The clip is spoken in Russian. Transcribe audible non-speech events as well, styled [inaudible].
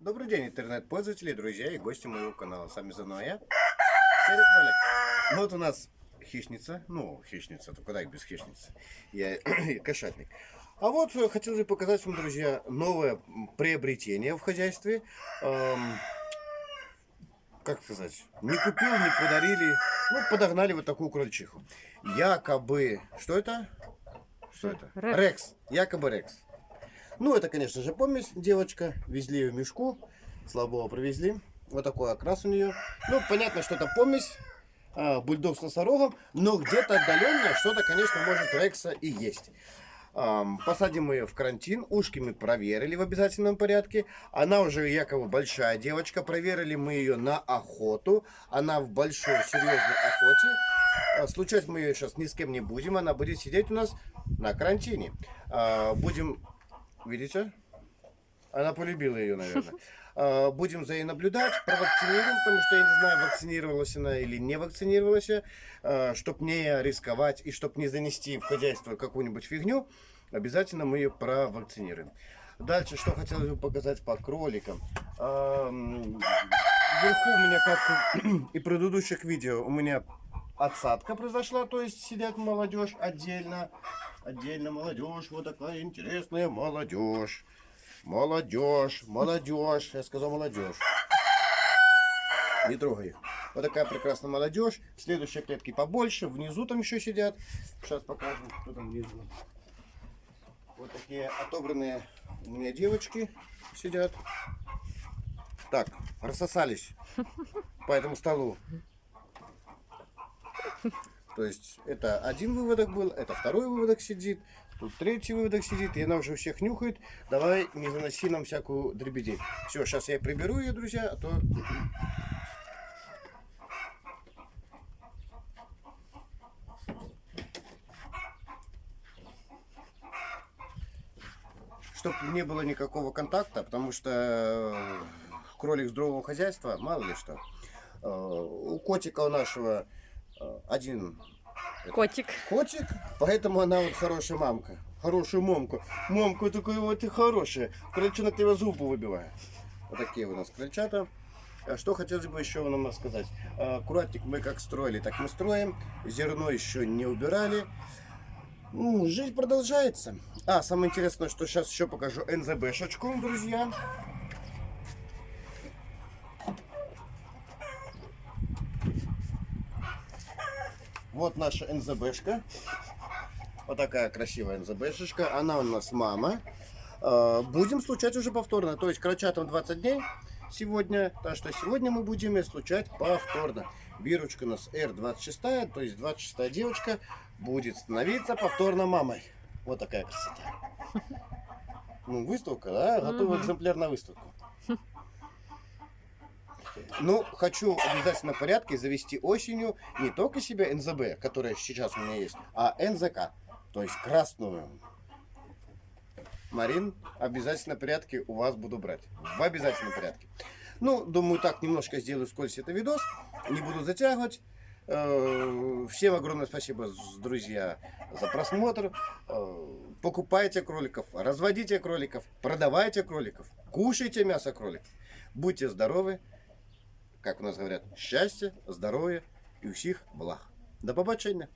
Добрый день, интернет-пользователи, друзья и гости моего канала. С вами заново я, Серый Кролик. Ну вот у нас хищница, ну, хищница, то куда их без хищницы? Я [clears throat] кошатник. А вот э, хотел бы показать вам, друзья, новое приобретение в хозяйстве. Эм, как сказать, не купил, не подарили, ну, подогнали вот такую крольчиху. Якобы, что это? Что это? Рекс. Рекс. Якобы Рекс. Ну, это, конечно же, помесь, девочка. Везли ее в мешку. Слава богу, привезли. Вот такой окрас у нее. Ну, понятно, что это помесь. а, бульдог с носорогом. Но где-то отдаленно что-то, конечно, может Рекса и есть. Посадим ее в карантин, ушки мы проверили в обязательном порядке. Она уже якобы большая девочка, проверили мы ее на охоту. Она в большой серьезной охоте. А, Случать мы ее сейчас ни с кем не будем, она будет сидеть у нас на карантине. А, Будем, видите? Она полюбила ее, наверное. [laughs] А, Будем за ней наблюдать, провакцинируем, потому что я не знаю, вакцинировалась она или не вакцинировалась, чтобы не рисковать и чтобы не занести в хозяйство какую-нибудь фигню, обязательно мы ее провакцинируем. Дальше, что хотелось бы показать по кроликам. Ам, Вверху у меня, как [clears throat] и предыдущих видео, у меня отсадка произошла, то есть сидят молодежь отдельно. Отдельно молодежь, вот такая интересная молодежь. Молодежь, молодежь, я сказал молодежь. Не трогай. Вот такая прекрасная молодежь. В следующей клетке побольше. Внизу там еще сидят. Сейчас покажем, кто там внизу. Вот такие отобранные у меня девочки сидят. Так, рассосались по этому столу. То есть это один выводок был, это второй выводок сидит, тут третий выводок сидит, и она уже всех нюхает. Давай не заноси нам всякую дребедень. Все, сейчас я приберу ее, друзья, а то... Чтоб не было никакого контакта, потому что э, кролик здорового хозяйства, мало ли что. Э, У котика у нашего один Котик. котик, поэтому она вот хорошая мамка. Хорошую мамку. Мамка такой вот и хорошая. Крольчонок тебя зубы выбивает. Вот такие у нас крольчата. А Что хотелось бы еще вам рассказать. А, Курортик мы как строили, так мы строим. Зерно еще не убирали. Ну, жизнь продолжается. А, самое интересное, что сейчас еще покажу НЗБшечку, друзья. Вот наша НЗБшка. Вот такая красивая НЗБшечка. Она у нас мама. Э, Будем случать уже повторно. То есть крольчатам 20 дней сегодня. Так что сегодня мы будем их случать повторно. Бирочка у нас R26, то есть 26 девочка будет становиться повторно мамой. Вот такая красота. Ну, выставка, да? Готовый экземпляр на выставку. Ну, хочу в обязательном порядке завести осенью не только себе НЗБ, которая сейчас у меня есть, а НЗК, то есть красную. Марин, в обязательном порядке у вас буду брать. В обязательном порядке. Ну, думаю, так немножко сделаю скользь это видос. Не буду затягивать. Э, Всем огромное спасибо, друзья, за просмотр. Э, Покупайте кроликов, разводите кроликов, продавайте кроликов, кушайте мясо кроликов. Будьте здоровы, как у нас говорят, счастья, здоровья и усіх благ. До побачення!